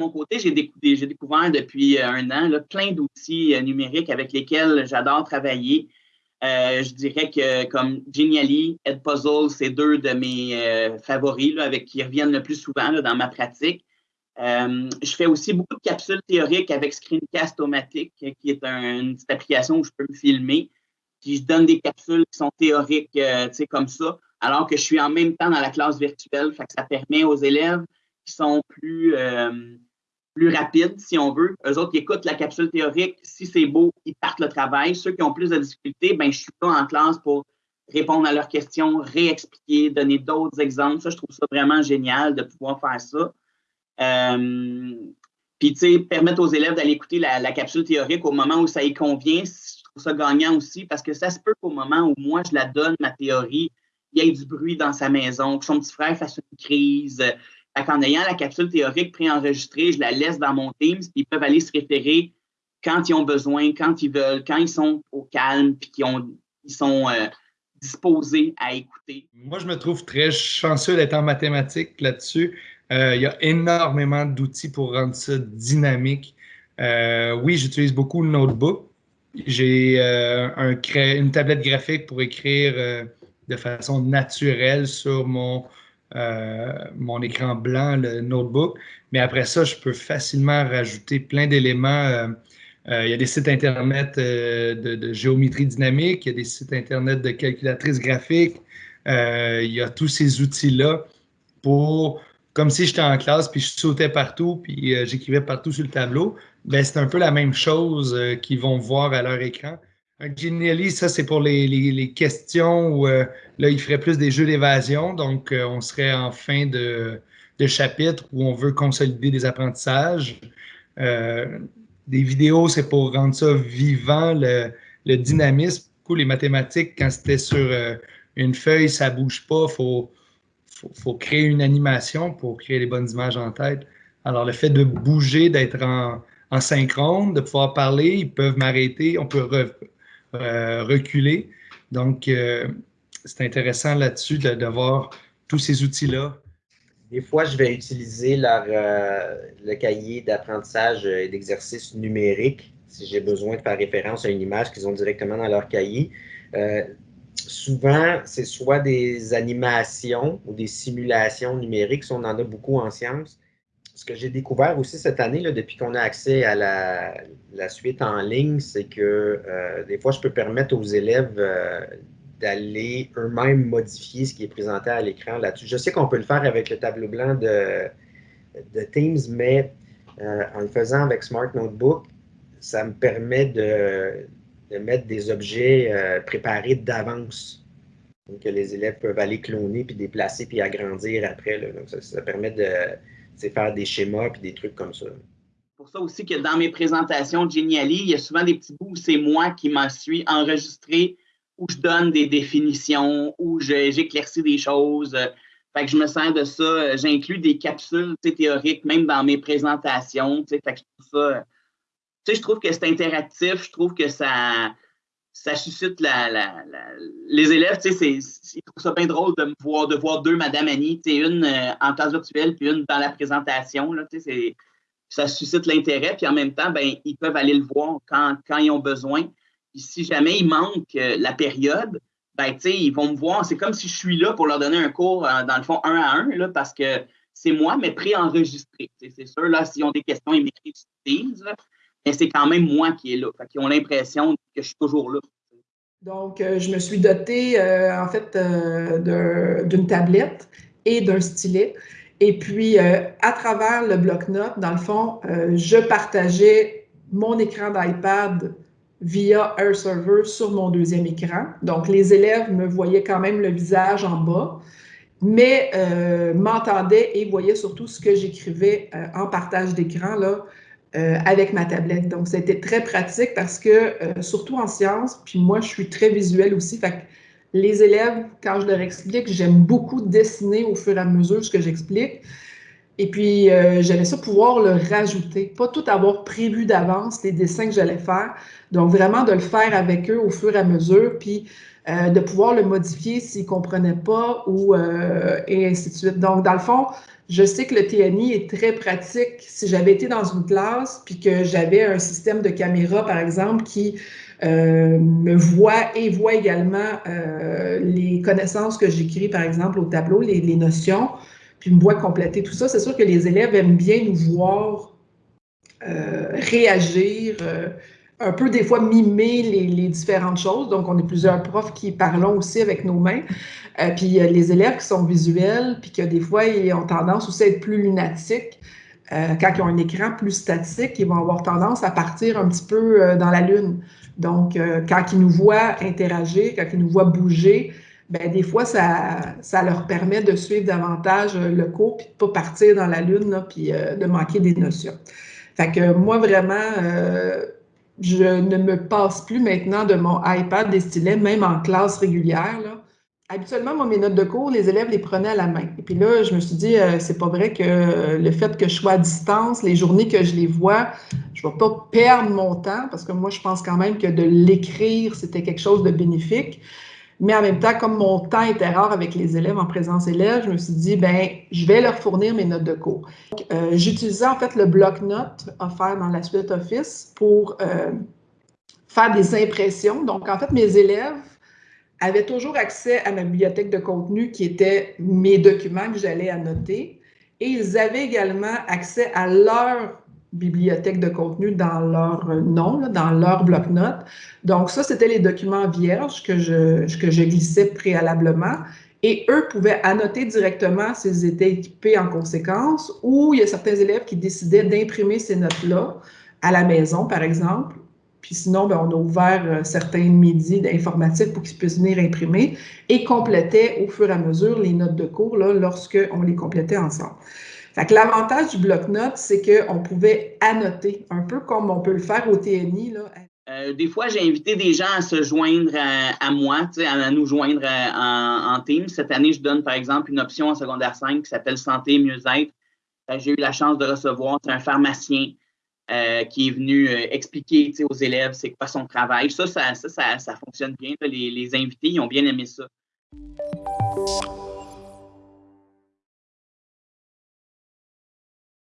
mon côté, j'ai découvert depuis un an plein d'outils numériques avec lesquels j'adore travailler. je dirais que comme Genially, Edpuzzle, c'est deux de mes favoris avec qui reviennent le plus souvent dans ma pratique. je fais aussi beaucoup de capsules théoriques avec Screencast-O-Matic, qui est une petite application où je peux me filmer. Puis je donne des capsules qui sont théoriques, tu sais, comme ça alors que je suis en même temps dans la classe virtuelle. Ça permet aux élèves qui sont plus, euh, plus rapides, si on veut. Eux autres qui écoutent la capsule théorique, si c'est beau, ils partent le travail. Ceux qui ont plus de difficultés, ben, je suis pas en classe pour répondre à leurs questions, réexpliquer, donner d'autres exemples. Ça, je trouve ça vraiment génial de pouvoir faire ça. Euh, puis, tu sais, permettre aux élèves d'aller écouter la, la, capsule théorique au moment où ça y convient, je trouve ça gagnant aussi parce que ça se peut qu'au moment où moi, je la donne, ma théorie, il y ait du bruit dans sa maison, que son petit frère fasse une crise. En ayant la capsule théorique préenregistrée, je la laisse dans mon Teams, puis ils peuvent aller se référer quand ils ont besoin, quand ils veulent, quand ils sont au calme, puis qu'ils ils sont euh, disposés à écouter. Moi, je me trouve très chanceux d'être en mathématiques là-dessus. Euh, il y a énormément d'outils pour rendre ça dynamique. Euh, oui, j'utilise beaucoup le notebook. J'ai un, une tablette graphique pour écrire de façon naturelle sur mon, mon écran blanc, le notebook. Mais après ça, je peux facilement rajouter plein d'éléments. Euh, euh, il y a des sites Internet de, géométrie dynamique, il y a des sites Internet de calculatrice graphique. il y a tous ces outils-là pour, comme si j'étais en classe, puis je sautais partout, puis j'écrivais partout sur le tableau. Ben, c'est un peu la même chose qu'ils vont voir à leur écran. Genially, ça, c'est pour les, questions où euh, là, il ferait plus des jeux d'évasion. Donc, euh, on serait en fin de, chapitre où on veut consolider des apprentissages. Euh, des vidéos, c'est pour rendre ça vivant, le, dynamisme. Du les mathématiques, quand c'était sur une feuille, ça ne bouge pas. Il faut, faut, créer une animation pour créer les bonnes images en tête. Alors, le fait de bouger, d'être en, en synchrone, de pouvoir parler, ils peuvent m'arrêter, on peut euh, reculer. Donc, euh, c'est intéressant là-dessus de, voir tous ces outils-là. Des fois, je vais utiliser leur, euh, le cahier d'apprentissage et d'exercice numérique si j'ai besoin de faire référence à une image qu'ils ont directement dans leur cahier. souvent, c'est soit des animations ou des simulations numériques, si on en a beaucoup en sciences, ce que j'ai découvert aussi cette année, depuis qu'on a accès à la, suite en ligne, c'est que euh, des fois, je peux permettre aux élèves euh, d'aller eux-mêmes modifier ce qui est présenté à l'écran là-dessus. Je sais qu'on peut le faire avec le tableau blanc de, Teams, mais euh, en le faisant avec Smart Notebook, ça me permet de, mettre des objets préparés d'avance. Que les élèves peuvent aller cloner, puis déplacer, puis agrandir après. Donc, ça permet de c'est faire des schémas puis des trucs comme ça. Pour ça aussi que dans mes présentations de Geniali, il y a souvent des petits bouts où c'est moi qui m'en suis enregistré, où je donne des définitions, où j'éclaircis des choses. Fait que je me sers de ça. J'inclus des capsules théoriques, même dans mes présentations. Fait que je trouve ça. je trouve que c'est interactif. Je trouve que ça, ça suscite la, les élèves, tu sais, ils trouvent ça bien drôle de me voir, de voir deux Madame Annie, tu sais, une euh, en classe virtuelle puis une dans la présentation, là, tu sais, ça suscite l'intérêt, puis en même temps, ben, ils peuvent aller le voir quand, ils ont besoin. Puis si jamais il manque euh, la période, ben, tu sais, ils vont me voir. C'est comme si je suis là pour leur donner un cours, euh, dans le fond, un à un, là, parce que c'est moi, mais préenregistré. C'est sûr, là, s'ils ont des questions, ils m'écrivent mais c'est quand même moi qui est là. Fait qu'ils ont l'impression que je suis toujours là. Donc, euh, je me suis dotée, euh, en fait, euh, d'une tablette et d'un stylet. Et puis, à travers le bloc-notes, dans le fond, je partageais mon écran d'iPad via Air Server sur mon deuxième écran. Donc, les élèves me voyaient quand même le visage en bas, mais m'entendaient et voyaient surtout ce que j'écrivais en partage d'écran, là, euh, avec ma tablette. Donc, c'était très pratique parce que, euh, surtout en sciences, puis moi, je suis très visuelle aussi. Fait que les élèves, quand je leur explique, j'aime beaucoup dessiner au fur et à mesure ce que j'explique. Et puis, euh, j'allais ça pouvoir le rajouter, pas tout avoir prévu d'avance les dessins que j'allais faire. Donc, vraiment de le faire avec eux au fur et à mesure, puis euh, de pouvoir le modifier s'ils ne comprenaient pas, ou, euh, et ainsi de suite. Donc, dans le fond, je sais que le TNI est très pratique. Si j'avais été dans une classe, puis que j'avais un système de caméra, par exemple, qui me voit et voit également les connaissances que j'écris, par exemple, au tableau, les notions, puis me voit compléter tout ça. C'est sûr que les élèves aiment bien nous voir euh, réagir, euh, un peu des fois mimer les, différentes choses. Donc, on est plusieurs profs qui parlons aussi avec nos mains. Euh, puis les élèves qui sont visuels, puis que des fois, ils ont tendance aussi à être plus lunatiques. quand ils ont un écran plus statique, ils vont avoir tendance à partir un petit peu dans la lune. Donc, quand ils nous voient interagir, quand ils nous voient bouger, ben, des fois, ça, ça leur permet de suivre davantage euh, le cours, puis de ne pas partir dans la lune, là, puis euh, de manquer des notions. Fait que moi, vraiment, euh, je ne me passe plus maintenant de mon iPad des stylets, même en classe régulière. Là. Habituellement, moi, mes notes de cours, les élèves les prenaient à la main. Et puis là, je me suis dit, c'est pas vrai que le fait que je sois à distance, les journées que je les vois, je ne vais pas perdre mon temps, parce que moi, je pense quand même que de l'écrire, c'était quelque chose de bénéfique. Mais en même temps, comme mon temps était rare avec les élèves en présence élève, je me suis dit, ben, je vais leur fournir mes notes de cours. Euh, j'utilisais en fait le bloc-notes offert dans la suite Office pour euh, faire des impressions. Donc, en fait, mes élèves avaient toujours accès à ma bibliothèque de contenu qui était mes documents que j'allais annoter. Et ils avaient également accès à leur bibliothèque de contenu dans leur nom, dans leur bloc-notes. Donc, ça, c'était les documents vierges que je, que glissais préalablement. Et eux pouvaient annoter directement s'ils étaient équipés en conséquence, ou il y a certains élèves qui décidaient d'imprimer ces notes-là à la maison, par exemple. Puis sinon, ben, on a ouvert euh, certains midis d'informatique pour qu'ils puissent venir imprimer et complétaient au fur et à mesure les notes de cours lorsqu'on les complétait ensemble l'avantage du bloc-notes, c'est qu'on pouvait annoter, un peu comme on peut le faire au TNI. Euh, des fois, j'ai invité des gens à se joindre à, moi, à, nous joindre euh, en, team. Cette année, je donne par exemple une option en secondaire 5 qui s'appelle Santé mieux-être. Euh, j'ai eu la chance de recevoir un pharmacien qui est venu expliquer aux élèves c'est quoi son travail. Ça, ça, ça, fonctionne bien. Les, les invités, ils ont bien aimé ça.